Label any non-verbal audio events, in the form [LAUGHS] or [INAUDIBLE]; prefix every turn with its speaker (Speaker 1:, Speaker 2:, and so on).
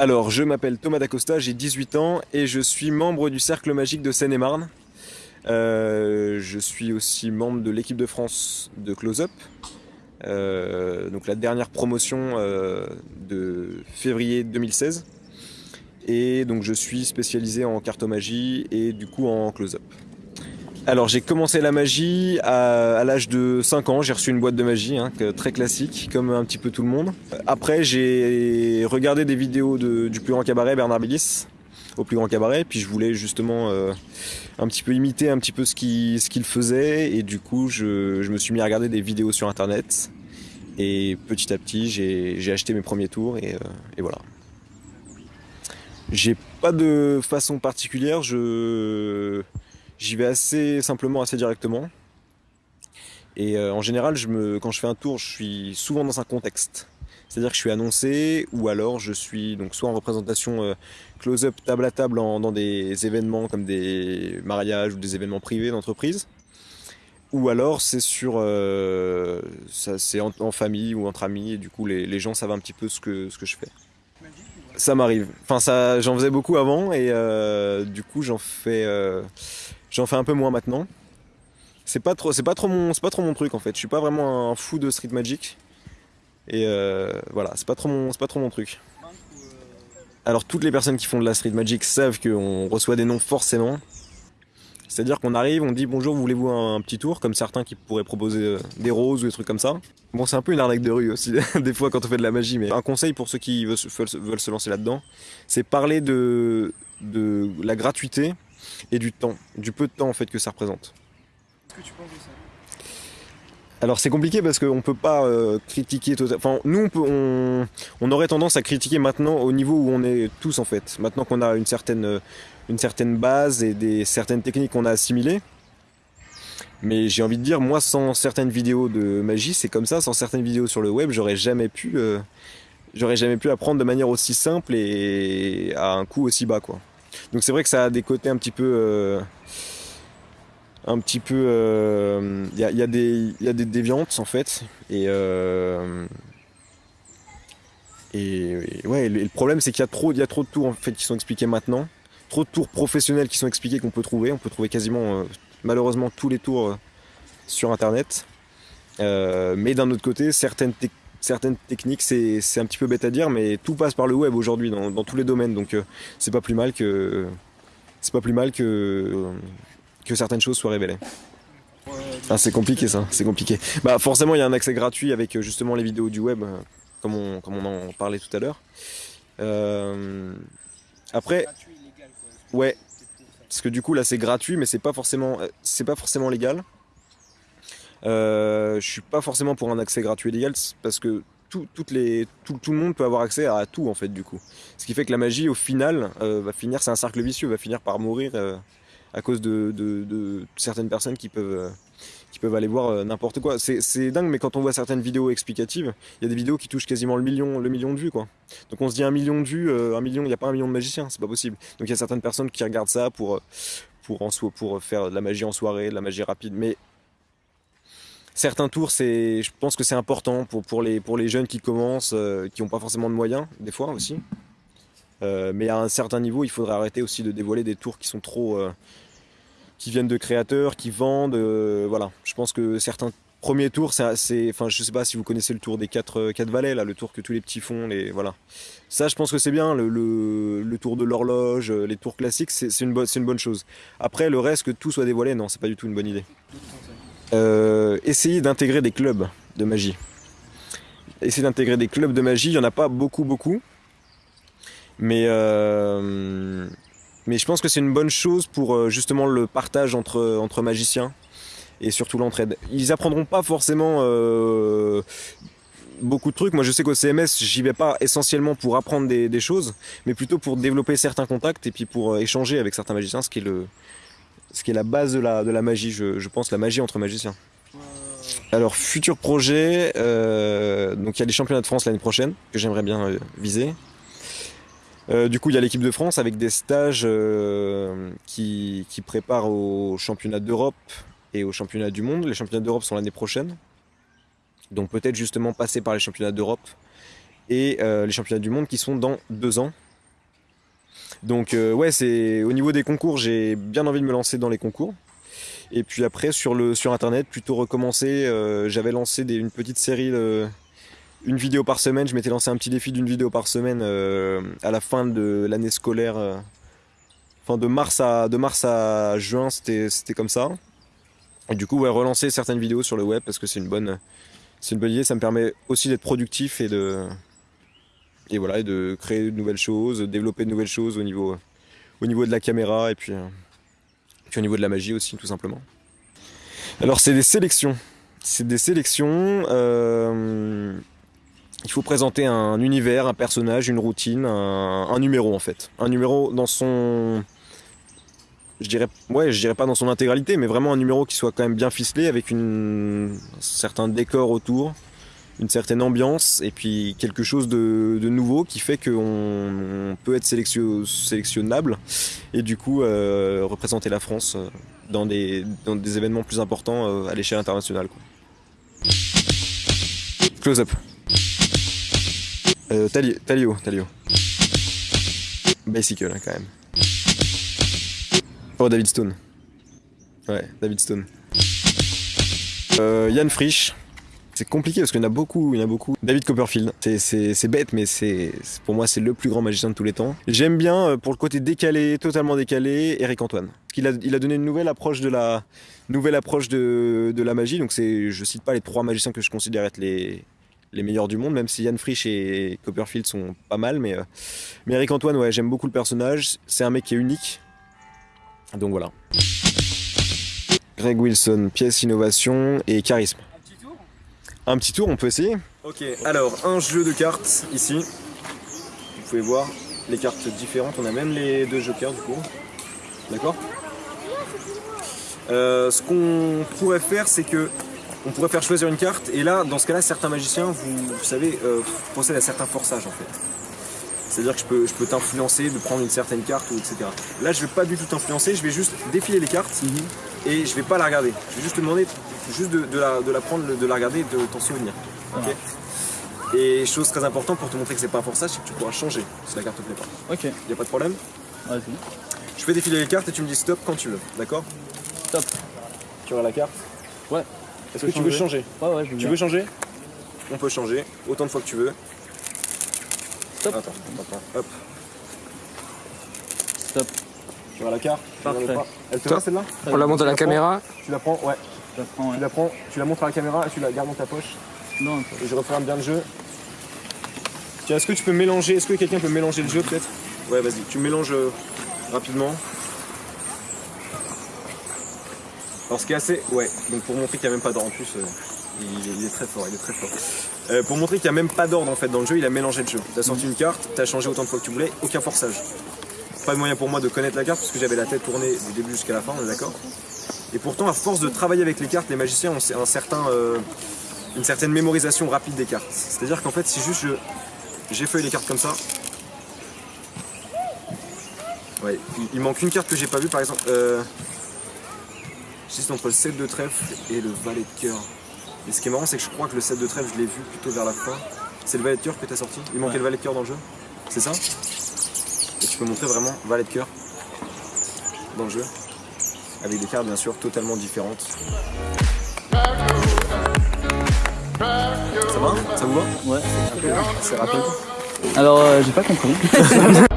Speaker 1: Alors, je m'appelle Thomas Dacosta, j'ai 18 ans et je suis membre du Cercle Magique de Seine-et-Marne. Euh, je suis aussi membre de l'équipe de France de Close-Up, euh, donc la dernière promotion euh, de février 2016. Et donc je suis spécialisé en cartomagie et du coup en close-up. Alors j'ai commencé la magie à, l'âge de 5 ans, j'ai reçu une boîte de magie, hein, très classique, comme un petit peu tout le monde. Après j'ai regardé des vidéos du plus grand cabaret, Bernard Billis, au plus grand cabaret, puis je voulais justement euh, un petit peu imiter un petit peu ce qu'il ce faisait, et du coup je, me suis mis à regarder des vidéos sur internet, et petit à petit j'ai acheté mes premiers tours, et, euh, et voilà. J'ai pas de façon particulière, je j'y vais assez simplement, assez directement. Et euh, en général, je me, quand je fais un tour, je suis souvent dans un contexte. C'est-à-dire que je suis annoncé ou alors je suis donc soit en représentation euh, close-up table à table dans des événements comme des mariages ou des événements privés d'entreprise. Ou alors c'est sur euh, c'est en, famille ou entre amis et du coup les, gens savent un petit peu ce que, ce que je fais. Ça m'arrive. Enfin ça j'en faisais beaucoup avant et euh, du coup j'en fais j'en fais un peu moins maintenant. C'est pas trop c'est pas trop mon c'est pas trop mon truc en fait. Je suis pas vraiment un fou de street magic. Et euh, voilà, c'est pas trop mon pas trop mon truc. Alors toutes les personnes qui font de la street magic savent qu'on reçoit des noms forcément. C'est-à-dire qu'on arrive, on dit bonjour, voulez-vous un, petit tour, comme certains qui pourraient proposer euh, des roses ou des trucs comme ça. Bon, c'est un peu une arnaque de rue aussi, [LAUGHS] des fois quand on fait de la magie, mais un conseil pour ceux qui veulent se lancer là-dedans, c'est parler de, de la gratuité et du temps, du peu de temps en fait que ça représente.
Speaker 2: Qu'est-ce que tu penses de ça
Speaker 1: Alors c'est compliqué parce qu'on peut pas euh, critiquer totalement. Enfin, nous on, aurait tendance à critiquer maintenant au niveau où on est tous en fait. Maintenant qu'on a une certaine, euh, une certaine base et des certaines techniques qu'on a assimilées. Mais j'ai envie de dire, moi sans certaines vidéos de magie, c'est comme ça. Sans certaines vidéos sur le web, j'aurais jamais pu, euh, apprendre de manière aussi simple et à un coût aussi bas quoi. Donc c'est vrai que ça a des côtés un petit peu. Un petit peu. Il y, a, y a y a des déviantes en fait. Et. euh, et, ouais, le, problème c'est qu'il y a trop, y a trop de tours en fait qui sont expliqués maintenant, trop de tours professionnels qui sont expliqués qu'on peut trouver. On peut trouver quasiment, euh, malheureusement, tous les tours euh, sur internet. Euh, mais d'un autre côté, certaines, certaines techniques, c'est un petit peu bête à dire, mais tout passe par le web aujourd'hui dans, dans tous les domaines. Donc euh, c'est pas plus mal que c'est pas plus mal que que certaines choses soient révélées. Ah, c'est compliqué ça, c'est compliqué. Bah forcément il y a un accès gratuit avec euh, justement les vidéos du web, euh, comme on, comme on en parlait tout à l'heure. Euh, après, ouais, parce que du coup là c'est gratuit, mais c'est pas forcément, c'est pas forcément légal. Je suis pas forcément pour un accès gratuit et légal parce que tout, toutes les, tout, tout le monde peut avoir accès à tout en fait du coup. Ce qui fait que la magie au final va finir, c'est un cercle vicieux, va finir par mourir à cause de, certaines personnes qui peuvent, euh, aller voir euh, n'importe quoi. C'est dingue, mais quand on voit certaines vidéos explicatives, il y a des vidéos qui touchent quasiment le million, le million de vues quoi. Donc on se dit un million de vues, euh, un million, il n'y a pas un million de magiciens, c'est pas possible. Donc il y a certaines personnes qui regardent ça pour, en so- pour faire de la magie en soirée, de la magie rapide, mais certains tours, je pense que c'est important pour, les, jeunes qui commencent, qui n'ont pas forcément de moyens, des fois aussi. Euh, mais à un certain niveau, il faudrait arrêter aussi de dévoiler des tours qui sont trop. euh, qui viennent de créateurs, qui vendent. euh, voilà. Je pense que certains premiers tours, c'est. Enfin, je sais pas si vous connaissez le tour des quatre, euh, quatre valets, là, le tour que tous les petits font. Les, voilà. Ça, je pense que c'est bien. Le, le, le tour de l'horloge, les tours classiques, c'est une, une bonne chose. Après, le reste, que tout soit dévoilé, non, c'est pas du tout une bonne idée. Essayer d'intégrer des clubs de magie. Essayer d'intégrer des clubs de magie, il n'y en a pas beaucoup, beaucoup. Mais, euh, mais je pense que c'est une bonne chose pour euh, justement le partage entre, entre magiciens et surtout l'entraide. Ils apprendront pas forcément euh, beaucoup de trucs. Moi je sais qu'au CMS, j'y vais pas essentiellement pour apprendre des, des choses, mais plutôt pour développer certains contacts et puis pour échanger avec certains magiciens, ce qui est le, ce qui est la base de la, de la magie, je, je pense, la magie entre magiciens. Alors, futur projet, donc il y a les championnats de France l'année prochaine, que j'aimerais bien viser. Euh, du coup, il y a l'équipe de France avec des stages euh, qui, préparent aux championnats d'Europe et aux championnats du monde. Les championnats d'Europe sont l'année prochaine. Donc peut-être justement passer par les championnats d'Europe et euh, les championnats du monde qui sont dans deux ans. Donc ouais, c'est au niveau des concours, j'ai bien envie de me lancer dans les concours. Et puis après sur internet, plutôt recommencer. J'avais lancé une petite série, de- une vidéo par semaine. Je m'étais lancé un petit défi d'une vidéo par semaine euh, à la fin de l'année scolaire. euh, Enfin de mars à de mars à juin, c'était comme ça. Et du coup, relancer certaines vidéos sur le web parce que c'est une bonne c'est une bonne idée. Ça me permet aussi d'être productif et de et voilà et de créer de nouvelles choses, développer de nouvelles choses au niveau au niveau de la caméra et puis euh, puis au niveau de la magie aussi, tout simplement. Alors, c'est des sélections. C'est des sélections. Il faut présenter un univers, un personnage, une routine, un, numéro en fait. Un numéro dans son. Je dirais, ouais, je dirais pas dans son intégralité, mais vraiment un numéro qui soit quand même bien ficelé avec une, un certain décor autour, une certaine ambiance et puis quelque chose de, nouveau qui fait qu'on on peut être sélection- sélectionnable et du coup euh, représenter la France euh, dans des, des événements plus importants euh, à l'échelle internationale. Close up. Euh, Talio, Talio. Bicycle hein, quand même. Oh David Stone. Ouais, David Stone. Euh, Yann Frisch. C'est compliqué parce qu'il y en a beaucoup, il a beaucoup. David Copperfield, c'est- bête, mais c'est pour moi c'est le plus grand magicien de tous les temps. J'aime bien euh, pour le côté décalé, totalement décalé, Eric Antoine. Il a donné une nouvelle approche de la nouvelle approche de, de la magie. Donc c'est, je cite pas les trois magiciens que je considère être les les meilleurs du monde, même si Yann Frisch et Copperfield sont pas mal, mais euh, mais Eric Antoine, ouais, j'aime beaucoup le personnage. C'est un mec qui est unique. Donc voilà. Greg Wilson, pièce innovation et charisme.
Speaker 2: Un petit tour?
Speaker 1: Un petit tour, on peut essayer Ok, alors un jeu de cartes ici. Vous pouvez voir les cartes différentes. On a même les deux jokers du coup. D'accord? Euh, Ce qu'on pourrait faire, c'est que on pourrait faire choisir une carte. Et là, dans ce cas-là, certains magiciens, vous, vous savez, euh, procèdent à certains forçages en fait. C'est-à-dire que je peux, je peux t'influencer de prendre une certaine carte ou etc. Là, je vais pas du tout t'influencer. Je vais juste défiler les cartes et je vais pas la regarder. Je vais juste te demander juste de, de la, de la prendre, de la regarder et de t'en souvenir. Ok et chose très importante pour te montrer que c'est pas un forçage, c'est que tu pourras changer si la carte te plaît pas.
Speaker 3: Ok,
Speaker 1: Y a pas de problème
Speaker 3: vas-y.
Speaker 1: Je fais défiler les cartes et tu me dis stop quand tu veux, d'accord
Speaker 3: Stop.
Speaker 1: Tu auras la carte
Speaker 3: Ouais.
Speaker 1: Est-ce que tu veux changer
Speaker 3: Ouais, ouais, je veux
Speaker 1: Tu
Speaker 3: bien.
Speaker 1: veux changer On peut changer autant de fois que tu veux.
Speaker 3: Stop.
Speaker 1: Attends, attends. Hop.
Speaker 3: Stop.
Speaker 1: Tu auras la carte
Speaker 3: Parfait.
Speaker 1: Elle te va celle-là
Speaker 4: On la monte à la caméra.
Speaker 1: Tu la prends, ouais.
Speaker 3: Je la prends, ouais.
Speaker 1: Tu la prends, tu la montres à la caméra et tu la gardes dans ta poche.
Speaker 3: Non.
Speaker 1: Et je referme bien le jeu. Tiens, est-ce que tu peux mélanger Est-ce que quelqu'un peut mélanger le jeu peut-être? Ouais, vas-y, tu mélanges euh, rapidement. Alors, ce qui est assez. Ouais, donc pour montrer qu'il n'y a même pas d'ordre en plus, euh, il, est très fort, il est très fort. Euh, pour montrer qu'il n'y a même pas d'ordre en fait dans le jeu, il a mélangé le jeu. T'as sorti une carte, t'as changé autant de fois que tu voulais, aucun forçage. Pas de moyen pour moi de connaître la carte parce que j'avais la tête tournée du début jusqu'à la fin, on est d'accord Et pourtant, à force de travailler avec les cartes, les magiciens ont euh, une certaine mémorisation rapide des cartes. C'est-à-dire qu'en fait, si juste je j'effeuille les cartes comme ça, ouais, il, manque une carte que j'ai pas vue, par exemple. J'hésite entre le 7 de trèfle et le valet de cœur. Et ce qui est marrant, c'est que je crois que le 7 de trèfle, je l'ai vu plutôt vers la fin. C'est le valet de cœur que t'as sorti Il manquait
Speaker 3: Ouais.
Speaker 1: le valet de cœur dans le jeu C'est ça Et tu peux montrer vraiment valet de cœur dans le jeu avec des cartes bien sûr totalement différentes. Ça va? Ça vous va?
Speaker 3: Ouais.
Speaker 1: C'est rapide.
Speaker 3: Alors, euh, j'ai pas compris. [LAUGHS]